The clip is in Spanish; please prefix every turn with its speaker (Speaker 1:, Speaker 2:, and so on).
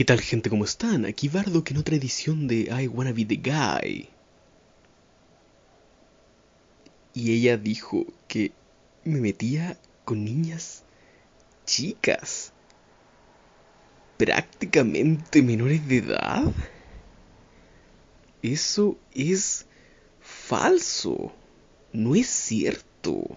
Speaker 1: ¿Qué tal gente? ¿Cómo están? Aquí Bardo que en otra edición de I Wanna Be The Guy. Y ella dijo que me metía con niñas chicas. Prácticamente menores de edad. Eso es falso. No es cierto.